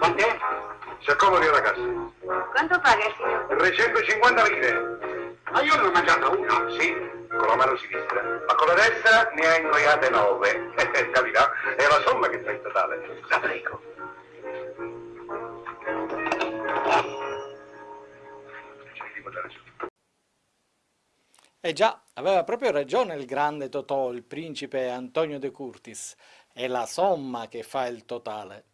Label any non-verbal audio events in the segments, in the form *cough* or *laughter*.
Quant'è? Si accomodi alla cassa. Quanto paga il signore? 350 lire. Ma io ne ho mangiata una. Sì, con la mano sinistra. Ma con la destra ne hai ingoiate 9. Capirà? È la somma che fa il totale. La prego. Eh già, aveva proprio ragione il grande Totò, il principe Antonio de Curtis. È la somma che fa il totale.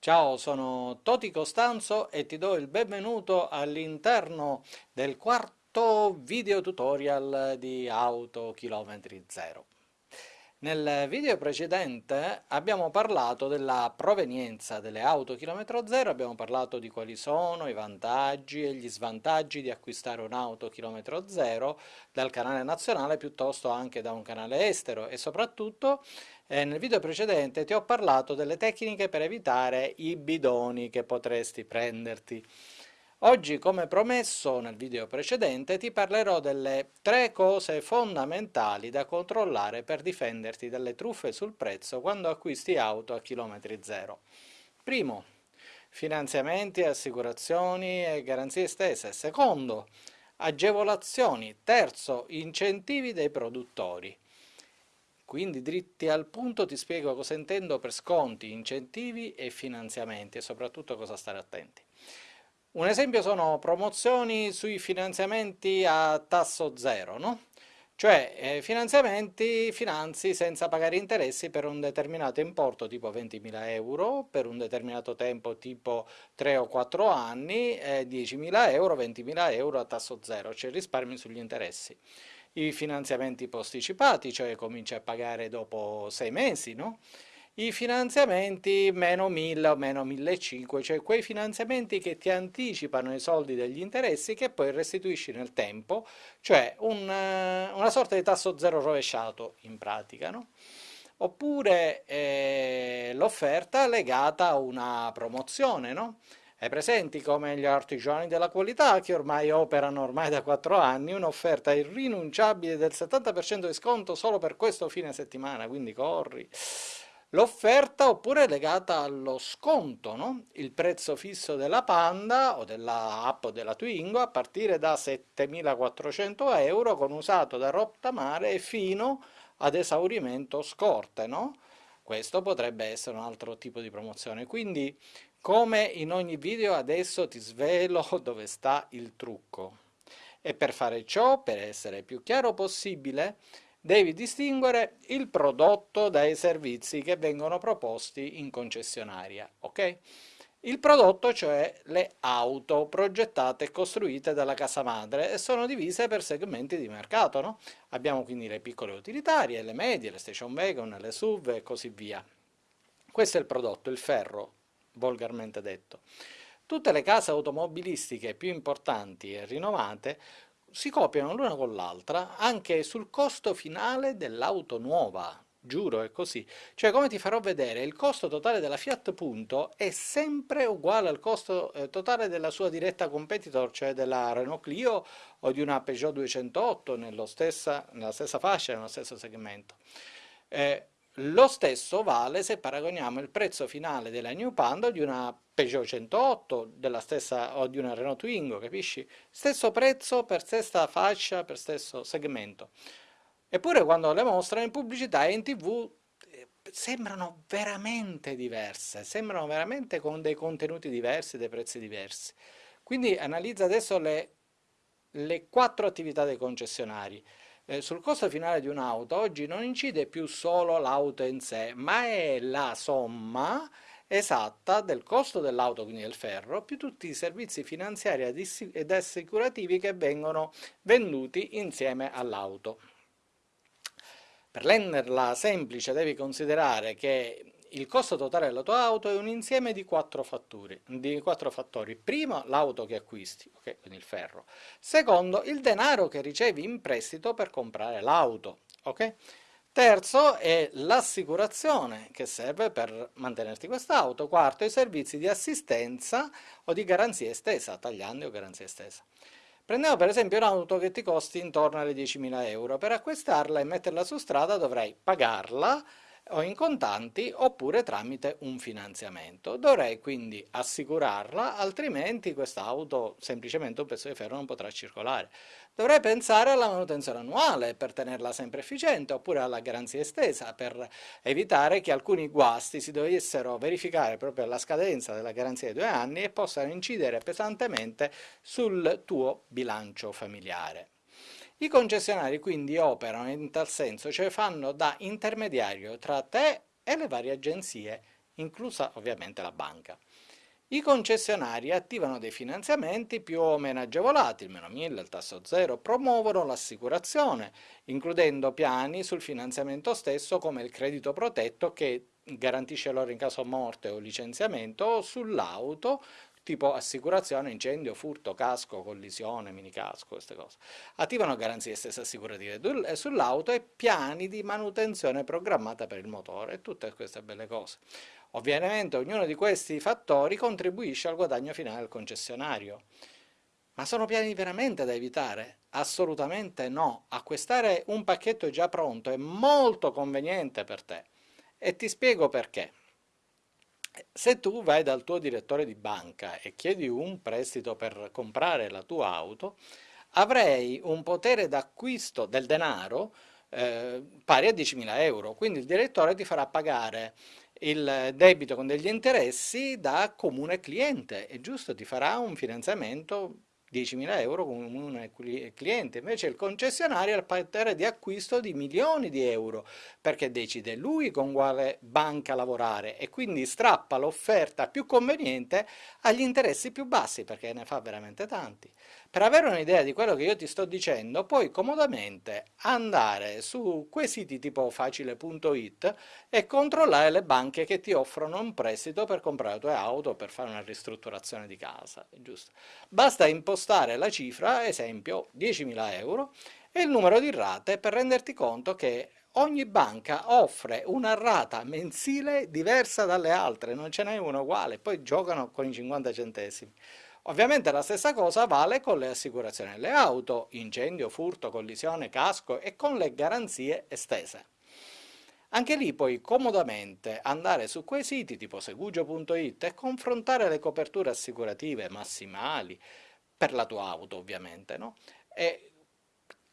Ciao, sono Toti Costanzo e ti do il benvenuto all'interno del quarto video tutorial di Auto Chilometri Zero. Nel video precedente abbiamo parlato della provenienza delle auto chilometro zero, abbiamo parlato di quali sono i vantaggi e gli svantaggi di acquistare un'auto chilometro zero dal canale nazionale piuttosto anche da un canale estero e soprattutto eh, nel video precedente ti ho parlato delle tecniche per evitare i bidoni che potresti prenderti. Oggi, come promesso nel video precedente, ti parlerò delle tre cose fondamentali da controllare per difenderti dalle truffe sul prezzo quando acquisti auto a chilometri zero. Primo, finanziamenti, assicurazioni e garanzie estese. Secondo, agevolazioni. Terzo, incentivi dei produttori. Quindi dritti al punto ti spiego cosa intendo per sconti, incentivi e finanziamenti e soprattutto cosa stare attenti. Un esempio sono promozioni sui finanziamenti a tasso zero, no? Cioè eh, finanziamenti, finanzi senza pagare interessi per un determinato importo tipo 20.000 euro, per un determinato tempo tipo 3 o 4 anni, eh, 10.000 euro, 20.000 euro a tasso zero, cioè risparmi sugli interessi. I finanziamenti posticipati, cioè cominci a pagare dopo 6 mesi, no? i finanziamenti meno 1000 o meno 1500, cioè quei finanziamenti che ti anticipano i soldi degli interessi che poi restituisci nel tempo, cioè un, eh, una sorta di tasso zero rovesciato in pratica. No? Oppure eh, l'offerta legata a una promozione, no? Hai presenti come gli artigiani della qualità che ormai operano ormai da 4 anni un'offerta irrinunciabile del 70% di sconto solo per questo fine settimana, quindi corri. L'offerta oppure è legata allo sconto, no? il prezzo fisso della Panda o della app o della Twingo a partire da 7.400 euro con usato da rottamare e fino ad esaurimento scorte. No? Questo potrebbe essere un altro tipo di promozione. Quindi come in ogni video adesso ti svelo *laughs* dove sta il trucco. E per fare ciò, per essere più chiaro possibile, devi distinguere il prodotto dai servizi che vengono proposti in concessionaria, ok? Il prodotto, cioè le auto progettate e costruite dalla casa madre e sono divise per segmenti di mercato, no? Abbiamo quindi le piccole utilitarie, le medie, le station wagon, le SUV e così via. Questo è il prodotto, il ferro, volgarmente detto. Tutte le case automobilistiche più importanti e rinnovate si copiano l'una con l'altra anche sul costo finale dell'auto nuova, giuro è così. Cioè come ti farò vedere, il costo totale della Fiat Punto è sempre uguale al costo eh, totale della sua diretta competitor, cioè della Renault Clio o di una Peugeot 208 stessa, nella stessa fascia, nello stesso segmento. Eh, lo stesso vale se paragoniamo il prezzo finale della New Panda di una Peugeot 108 della stessa, o di una Renault Twingo, capisci? Stesso prezzo per stessa fascia, per stesso segmento. Eppure quando le mostrano in pubblicità e in tv eh, sembrano veramente diverse, sembrano veramente con dei contenuti diversi, dei prezzi diversi. Quindi analizza adesso le, le quattro attività dei concessionari. Eh, sul costo finale di un'auto oggi non incide più solo l'auto in sé, ma è la somma esatta del costo dell'auto, quindi del ferro, più tutti i servizi finanziari ed assicurativi che vengono venduti insieme all'auto. Per renderla semplice devi considerare che il costo totale della tua auto è un insieme di quattro, fattori, di quattro fattori. Primo, l'auto che acquisti, okay, quindi il ferro. Secondo, il denaro che ricevi in prestito per comprare l'auto. Okay? Terzo è l'assicurazione che serve per mantenerti quest'auto. Quarto, i servizi di assistenza o di garanzia estesa, tagliandi o garanzia estesa. Prendiamo per esempio un'auto che ti costi intorno alle 10.000 euro. Per acquistarla e metterla su strada dovrai pagarla, o in contanti oppure tramite un finanziamento. Dovrei quindi assicurarla, altrimenti quest'auto semplicemente un pezzo di ferro non potrà circolare. Dovrei pensare alla manutenzione annuale per tenerla sempre efficiente oppure alla garanzia estesa per evitare che alcuni guasti si dovessero verificare proprio alla scadenza della garanzia di due anni e possano incidere pesantemente sul tuo bilancio familiare. I concessionari quindi operano in tal senso, cioè fanno da intermediario tra te e le varie agenzie, inclusa ovviamente la banca. I concessionari attivano dei finanziamenti più o meno agevolati, il meno 1000, il tasso zero, promuovono l'assicurazione, includendo piani sul finanziamento stesso come il credito protetto che garantisce loro in caso morte o licenziamento sull'auto tipo assicurazione, incendio, furto, casco, collisione, minicasco, queste cose. Attivano garanzie stesse assicurative eh, sull'auto e piani di manutenzione programmata per il motore e tutte queste belle cose. Ovviamente ognuno di questi fattori contribuisce al guadagno finale del concessionario. Ma sono piani veramente da evitare? Assolutamente no. Acquistare un pacchetto già pronto è molto conveniente per te. E ti spiego perché. Se tu vai dal tuo direttore di banca e chiedi un prestito per comprare la tua auto, avrei un potere d'acquisto del denaro eh, pari a 10.000 euro, quindi il direttore ti farà pagare il debito con degli interessi da comune cliente, è giusto, ti farà un finanziamento 10.000 euro con un cliente, invece il concessionario ha il potere di acquisto di milioni di euro perché decide lui con quale banca lavorare e quindi strappa l'offerta più conveniente agli interessi più bassi perché ne fa veramente tanti. Per avere un'idea di quello che io ti sto dicendo puoi comodamente andare su quei siti tipo facile.it e controllare le banche che ti offrono un prestito per comprare le tue auto o per fare una ristrutturazione di casa, giusto? Basta impostare la cifra, esempio 10.000 euro, e il numero di rate per renderti conto che ogni banca offre una rata mensile diversa dalle altre, non ce n'è una uguale, poi giocano con i 50 centesimi. Ovviamente la stessa cosa vale con le assicurazioni delle auto, incendio, furto, collisione, casco e con le garanzie estese. Anche lì puoi comodamente andare su quei siti tipo segugio.it e confrontare le coperture assicurative massimali, per la tua auto ovviamente, no? E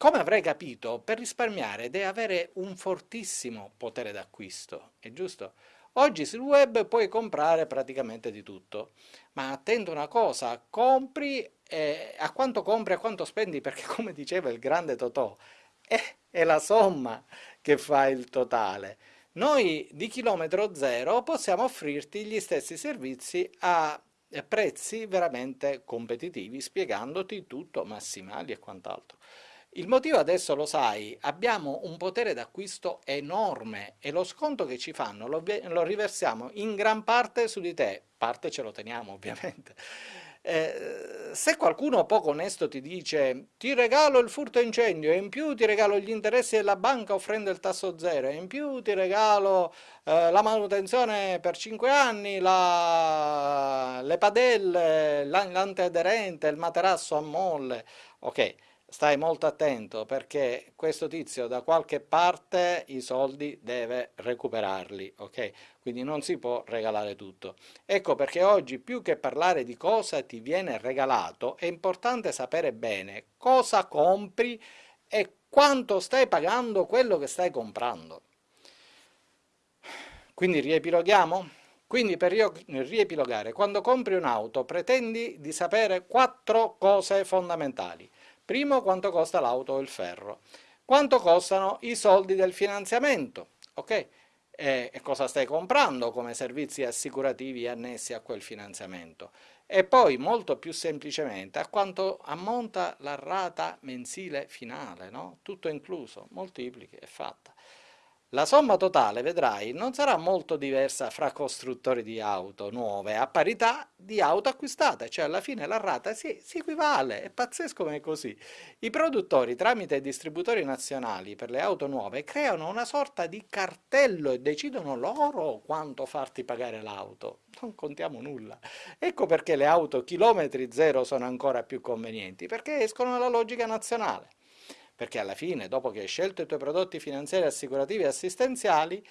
come avrei capito, per risparmiare devi avere un fortissimo potere d'acquisto, è giusto? Oggi sul web puoi comprare praticamente di tutto, ma attento una cosa, compri eh, a quanto compri, a quanto spendi, perché *laughs* come diceva il grande Totò, è, è la somma che fa il totale. Noi di chilometro zero possiamo offrirti gli stessi servizi a prezzi veramente competitivi, spiegandoti tutto, massimali e quant'altro. Il motivo adesso lo sai, abbiamo un potere d'acquisto enorme e lo sconto che ci fanno lo, lo, riversiamo in gran parte su di te, parte ce lo teniamo ovviamente. Eh, se qualcuno poco onesto ti dice ti regalo il furto incendio e in più ti regalo gli interessi della banca offrendo il tasso zero e in più ti regalo eh, la manutenzione per 5 anni, la, le padelle, l'antiaderente, il materasso a molle, ok, stai molto attento perché questo tizio da qualche parte i soldi deve recuperarli, ok? Quindi non si può regalare tutto. Ecco perché oggi più che parlare di cosa ti viene regalato è importante sapere bene cosa compri e quanto stai pagando quello che stai comprando. Quindi riepiloghiamo? Quindi per riepilogare, quando compri un'auto pretendi di sapere quattro cose fondamentali. Primo, quanto costa l'auto o il ferro. Quanto costano i soldi del finanziamento, ok? E, cosa stai comprando come servizi assicurativi annessi a quel finanziamento. E poi, molto più semplicemente, a quanto ammonta la rata mensile finale, no? Tutto incluso, moltiplichi, è fatta. La somma totale, vedrai, non sarà molto diversa fra costruttori di auto nuove a parità di auto acquistate, cioè alla fine la rata si, si equivale, è pazzesco come è così. I produttori tramite distributori nazionali per le auto nuove creano una sorta di cartello e decidono loro quanto farti pagare l'auto, non contiamo nulla. Ecco perché le auto chilometri zero sono ancora più convenienti, perché escono dalla logica nazionale perché alla fine, dopo che hai scelto i tuoi prodotti finanziari, assicurativi e assistenziali,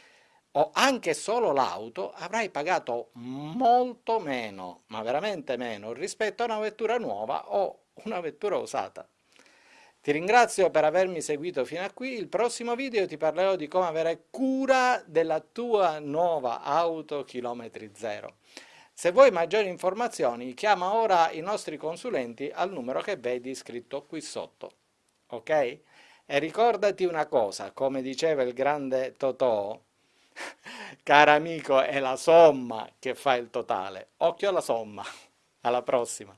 o anche solo l'auto, avrai pagato molto meno, ma veramente meno, rispetto a una vettura nuova o una vettura usata. Ti ringrazio per avermi seguito fino a qui, il prossimo video ti parlerò di come avere cura della tua nuova auto chilometri zero. Se vuoi maggiori informazioni chiama ora i nostri consulenti al numero che vedi scritto qui sotto, ok? E ricordati una cosa, come diceva il grande Totò, *laughs* caro amico è la somma che fa il totale, occhio alla somma, alla prossima!